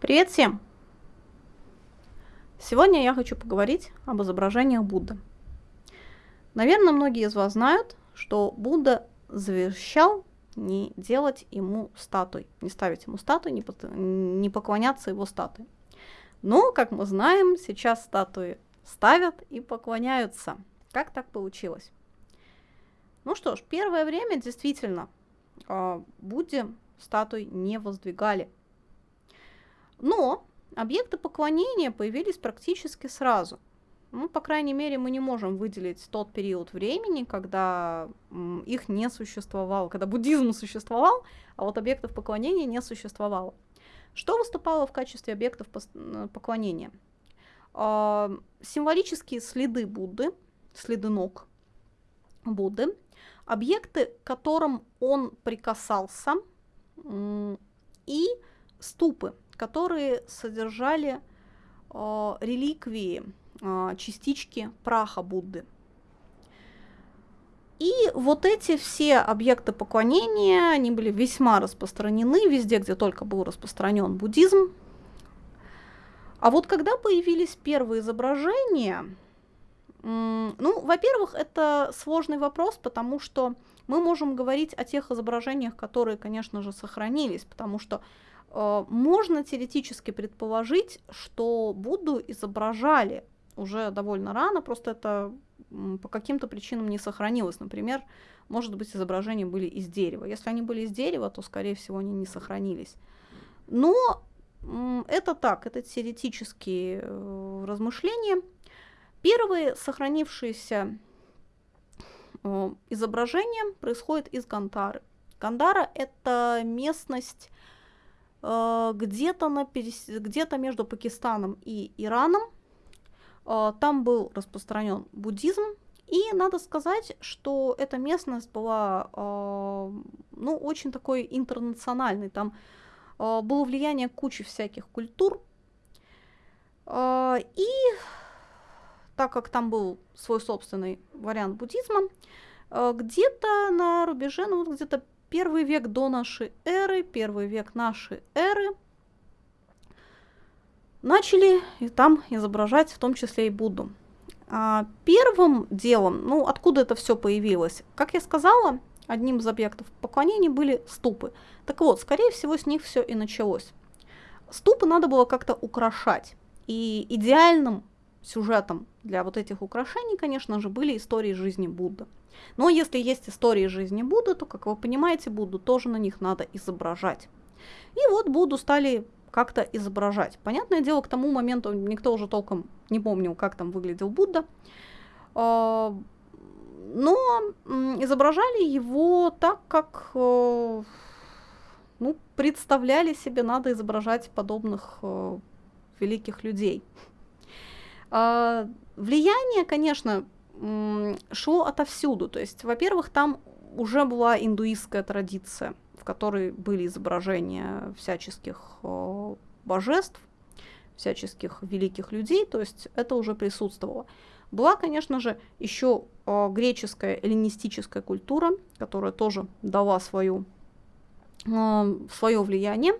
Привет всем! Сегодня я хочу поговорить об изображениях Будды. Наверное, многие из вас знают, что Будда завещал не делать ему статуй, не ставить ему статуи, не, поклоняться его статуе. Но, как мы знаем, сейчас статуи ставят и поклоняются. Как так получилось? Ну что ж, первое время действительно э, Будде статуй не воздвигали. Но объекты поклонения появились практически сразу. Ну, по крайней мере, мы не можем выделить тот период времени, когда их не существовало, когда буддизм существовал, а вот объектов поклонения не существовало. Что выступало в качестве объектов поклонения? Э, символические следы Будды, следы ног Будды, объекты, к которым он прикасался, и ступы, которые содержали э, реликвии, э, частички праха Будды. И вот эти все объекты поклонения, они были весьма распространены везде, где только был распространен буддизм. А вот когда появились первые изображения, ну, во-первых, это сложный вопрос, потому что мы можем говорить о тех изображениях, которые, конечно же, сохранились, потому что можно теоретически предположить, что Будду изображали уже довольно рано, просто это по каким-то причинам не сохранилось. Например, может быть, изображения были из дерева. Если они были из дерева, то, скорее всего, они не сохранились. Но это так, это теоретические э, размышления. Первые сохранившиеся э, изображения происходят из Гандары. Гандара – это местность э, где-то, на перес... где-то между Пакистаном и Ираном. Э, там был распространен буддизм, и надо сказать, что эта местность была ну, очень такой интернациональной. Там было влияние кучи всяких культур. И так как там был свой собственный вариант буддизма, э, где-то на рубеже, ну где-то первый век до нашей эры, первый век нашей эры, начали и там изображать в том числе и Будду. А первым делом, ну откуда это все появилось? Как я сказала, одним из объектов поклонения были ступы. Так вот, скорее всего, с них все и началось. Ступы надо было как-то украшать. И идеальным сюжетом для вот этих украшений, конечно же, были истории жизни Будды. Но если есть истории жизни Будды, то, как вы понимаете, Будду тоже на них надо изображать. И вот Будду стали как-то изображать. Понятное дело, к тому моменту никто уже толком не помнил, как там выглядел Будда. А, но изображали его так, как э, ну, представляли себе, надо изображать подобных э, великих людей. А, влияние, конечно, шло отовсюду. То есть, во-первых, там уже была индуистская традиция, в которой были изображения всяческих божеств, всяческих великих людей, то есть это уже присутствовало. Была, конечно же, еще греческая эллинистическая культура, которая тоже дала свою, свое влияние.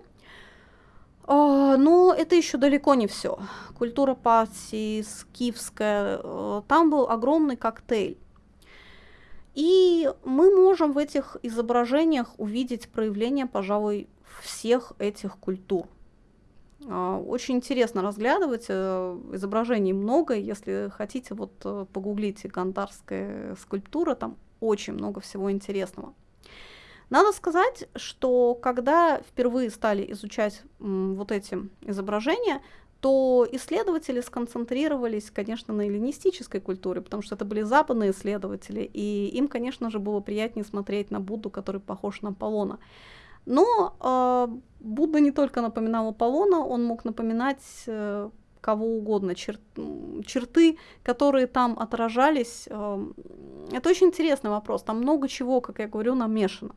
А, но это еще далеко не все. Культура пати, скифская, э, там был огромный коктейль. И мы можем в этих изображениях увидеть проявление, пожалуй, всех этих культур. А, очень интересно разглядывать, э, изображений много, если хотите, вот э, погуглите гандарская скульптура, там очень много всего интересного. Надо сказать, что когда впервые стали изучать вот эти изображения, то исследователи сконцентрировались, конечно, на эллинистической культуре, потому что это были западные исследователи, и им, конечно же, было приятнее смотреть на Будду, который похож на Аполлона. Но э, Будда не только напоминал Аполлона, он мог напоминать э, кого угодно, чер черты, которые там отражались. Э, это очень интересный вопрос, там много чего, как я говорю, намешано.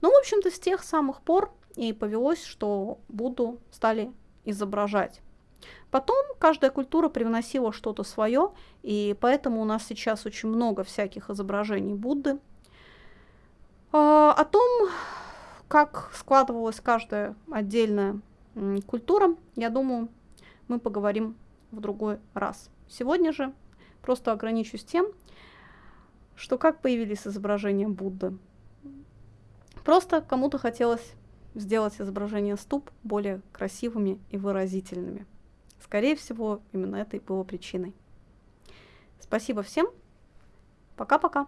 Ну, в общем-то, с тех самых пор и повелось, что Будду стали изображать. Потом каждая культура привносила что-то свое, и поэтому у нас сейчас очень много всяких изображений Будды. А, о том, как складывалась каждая отдельная культура, я думаю, мы поговорим в другой раз. Сегодня же просто ограничусь тем, что как появились изображения Будды. Просто кому-то хотелось сделать изображения ступ более красивыми и выразительными. Скорее всего, именно это и было причиной. Спасибо всем. Пока-пока.